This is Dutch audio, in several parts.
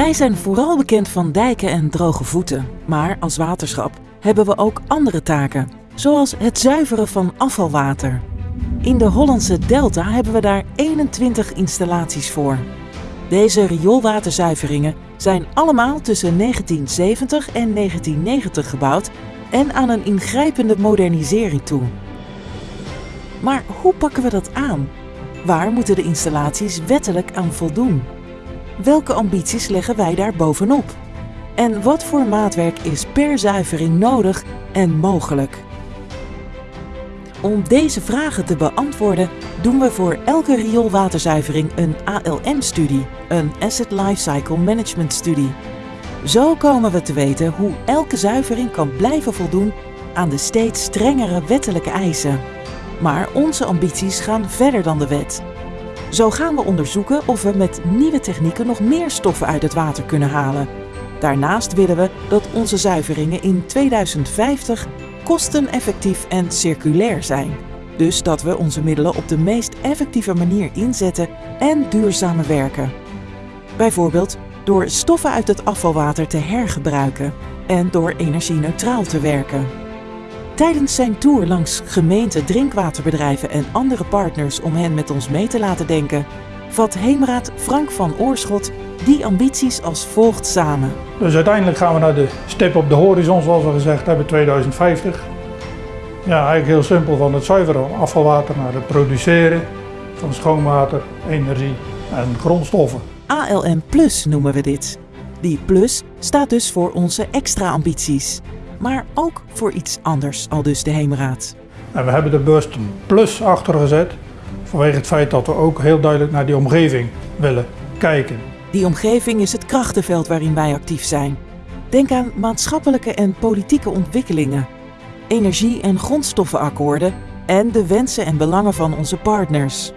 Wij zijn vooral bekend van dijken en droge voeten, maar als waterschap hebben we ook andere taken, zoals het zuiveren van afvalwater. In de Hollandse Delta hebben we daar 21 installaties voor. Deze rioolwaterzuiveringen zijn allemaal tussen 1970 en 1990 gebouwd en aan een ingrijpende modernisering toe. Maar hoe pakken we dat aan? Waar moeten de installaties wettelijk aan voldoen? Welke ambities leggen wij daar bovenop? En wat voor maatwerk is per zuivering nodig en mogelijk? Om deze vragen te beantwoorden doen we voor elke rioolwaterzuivering een ALM-studie, een Asset Lifecycle Management Studie. Zo komen we te weten hoe elke zuivering kan blijven voldoen aan de steeds strengere wettelijke eisen. Maar onze ambities gaan verder dan de wet. Zo gaan we onderzoeken of we met nieuwe technieken nog meer stoffen uit het water kunnen halen. Daarnaast willen we dat onze zuiveringen in 2050 kosteneffectief en circulair zijn. Dus dat we onze middelen op de meest effectieve manier inzetten en duurzamer werken. Bijvoorbeeld door stoffen uit het afvalwater te hergebruiken en door energie-neutraal te werken. Tijdens zijn tour langs gemeenten, drinkwaterbedrijven en andere partners om hen met ons mee te laten denken, vat Heemraad Frank van Oorschot die ambities als volgt samen. Dus uiteindelijk gaan we naar de stip op de horizon, zoals we gezegd hebben, 2050. Ja, eigenlijk heel simpel, van het zuiveren afvalwater naar het produceren van schoonwater, energie en grondstoffen. ALM Plus noemen we dit. Die plus staat dus voor onze extra ambities. Maar ook voor iets anders, al dus de Heemraad. En we hebben de bewust plus achter gezet, vanwege het feit dat we ook heel duidelijk naar die omgeving willen kijken. Die omgeving is het krachtenveld waarin wij actief zijn. Denk aan maatschappelijke en politieke ontwikkelingen, energie- en grondstoffenakkoorden en de wensen en belangen van onze partners.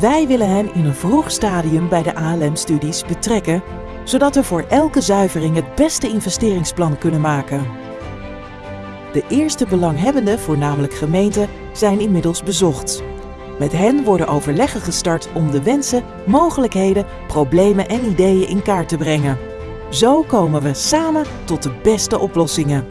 Wij willen hen in een vroeg stadium bij de ALM-studies betrekken, zodat we voor elke zuivering het beste investeringsplan kunnen maken. De eerste belanghebbenden, voornamelijk gemeenten, zijn inmiddels bezocht. Met hen worden overleggen gestart om de wensen, mogelijkheden, problemen en ideeën in kaart te brengen. Zo komen we samen tot de beste oplossingen.